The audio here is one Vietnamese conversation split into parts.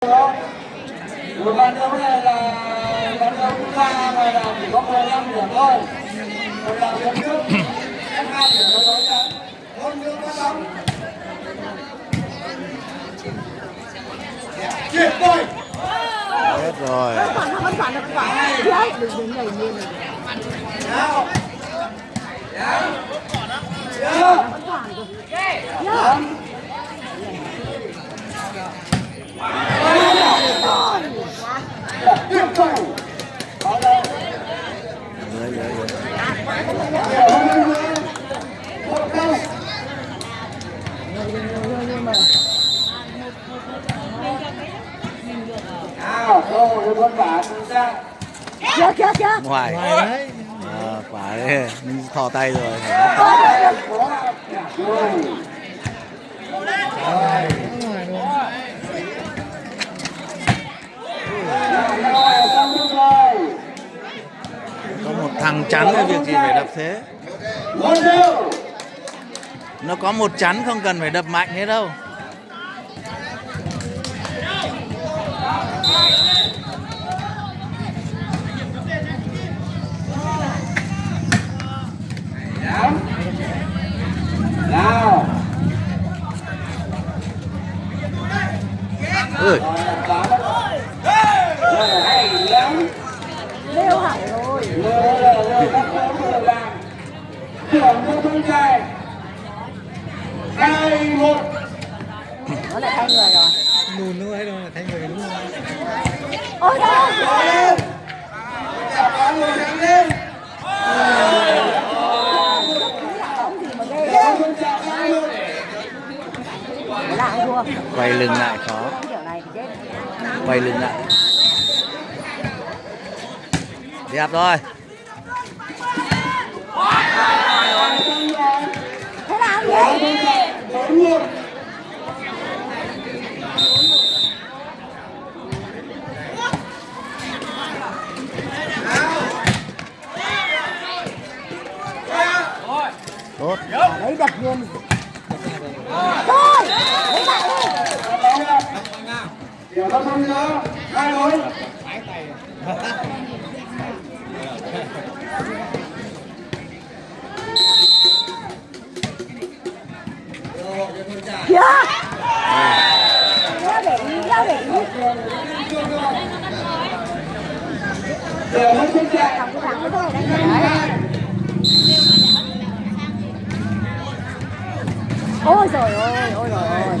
Một trận đấu này là trận đấu thứ ba và là chỉ có 15 điểm thôi. Một là điểm trước, các hai điểm đấu đối trận. Môn nước phát bóng. Chuyển đôi. Hết rồi. Còn vẫn còn được quả đấy, đừng đừng nhảy nhiên này. Nào. Nào. Chưa. Vẫn còn được. Nhớ. Tiếp tục. Có đâu. Dưới dưới dưới. Một câu. Nào, rồi, một con quả chưa. Ngoài. Ờ, quả đấy. Thò tay rồi. Có một thằng chắn cái việc gì phải đập thế. Nó có một chắn không cần phải đập mạnh thế đâu. Thôi. Nó lại thay người rồi. lùn nữa hay đâu là thay người đúng không? Ôi đâu. lên. Lên. Quay lưng lại khó. Quay lưng lại. Đẹp rồi. Thế là gì? Bốn một. Tốt. Đấy đập luôn. Thôi. Lấy lại đi. Không. Hai. Để ý, leo để ý. Điểm nó không chạy. Thằng cái thằng đánh đấy. Ôi trời ơi, ôi trời ơi.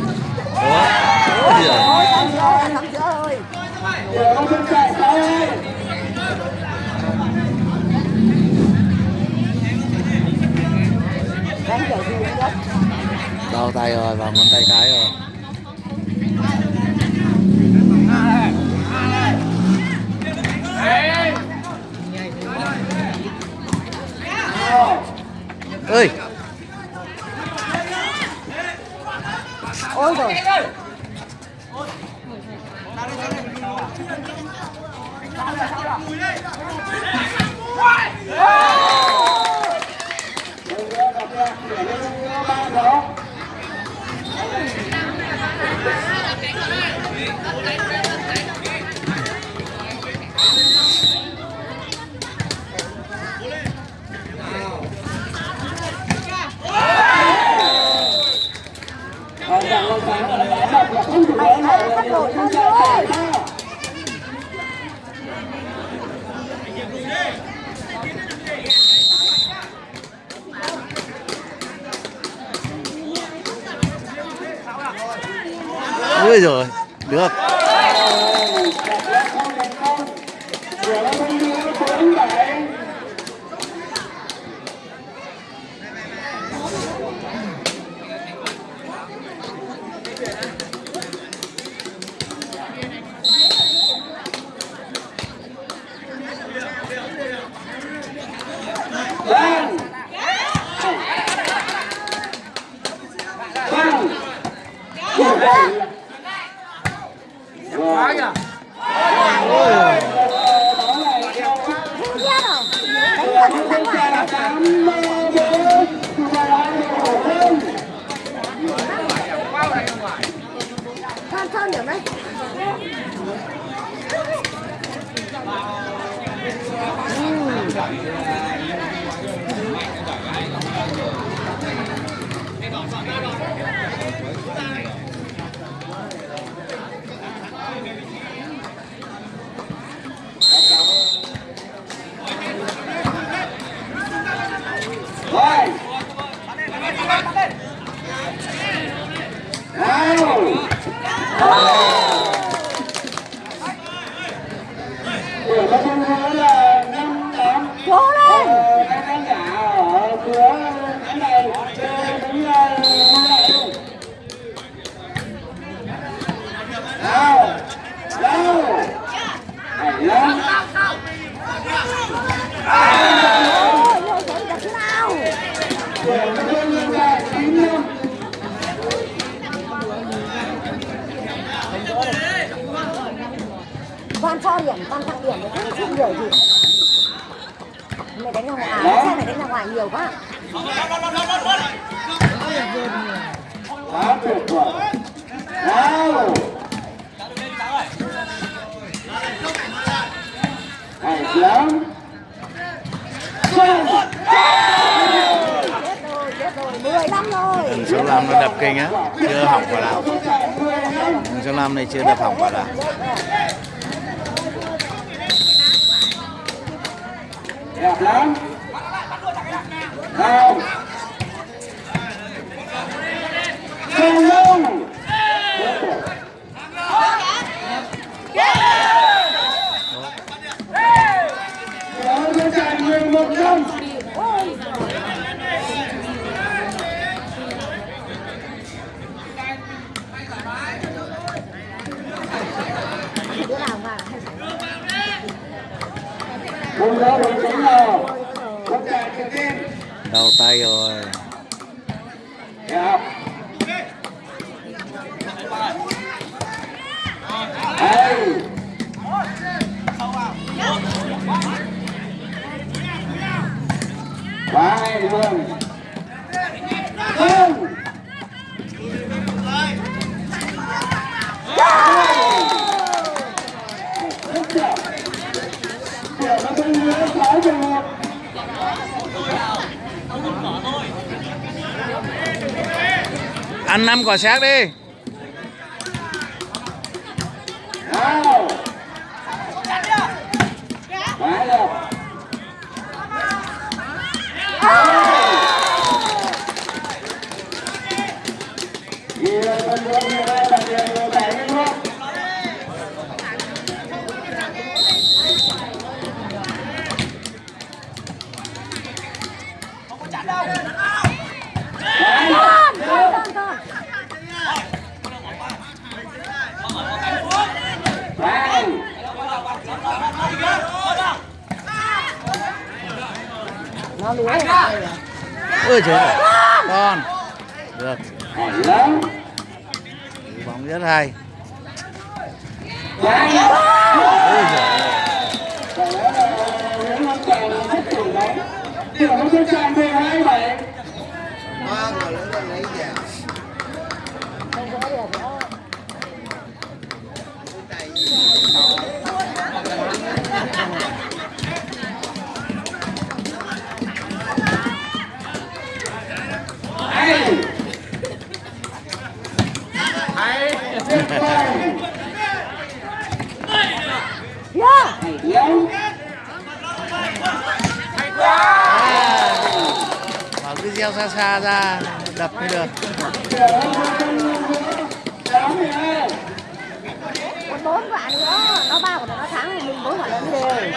Ủa? Ôi giời. Ôi thằng giữa ơi, thằng giữa ơi. Điểm nó không chạy. Sáu hai. Đánh kiểu gì cũng được. Đau tay rồi, vào ngón tay cái rồi. ơi Ôi rồi. Mày hãy bắt đổi hơn thôi. Ui rồi. Được. Yeah. Vâng. Quá kìa. Sơn Sơn điểm đấy rồi. Nào. Của các con gái là năm tám. Cố lên Ờ, các khán giả ở phía cái này chơi cũng là như vậy luôn. Nào. Nào. Hay lắm. Ôi, ôi, ôi, đặt thế nào Của các con gái là chín năm. Toàn cho điểm, toàn tặng điểm thì không chịu nhiều gì Mày đánh ra ngoài, sao mày đánh ra ngoài nhiều quá Quá tuyệt vời. Nào. Hay lắm. Xong. Chết rồi, chết rồi, 15 rồi thằng số 5 nó đập kinh á chưa hỏng vào nào thằng số 5 này chưa đập hỏng vào nào đẹp lắm nào không đâu Đó sẽ chạy 11 năm Ôi Đứa nào mà Cùng đó đội chính nào Không chạy trực tiếp đau tay rồi. Quá hay. Luôn Không Rất đẹp Kiểu nó không nhớ sáu trường hợp ăn năm quả xác đi. Ôi trời con. Được. Bóng rất hay. Dạ, dạ Đấy. ôi trời ơi Phải nói là những năm chàng rất tuổi đấy. Kiểu nó sẽ chàng 12 bảy. Không có được nữa Hay. Tuyệt vời. Yeah Hay lắm gieo xa xa ra đập mới được. Bốn quả nữa Nó ba nữa nó thắng thì mình bốn quả mới đều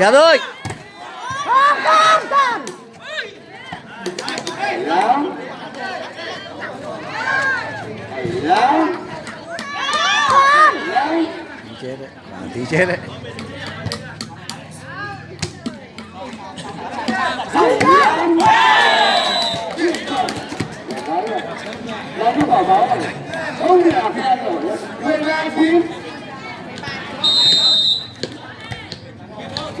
Dạ thôi. Con con con. Lớn. Chết đấy. Bà chết đấy. Hãy subscribe cho kênh Ghiền Mì Gõ Để không bỏ lỡ những video hấp dẫn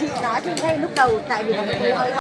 chị nói thì ngay lúc đầu tại vì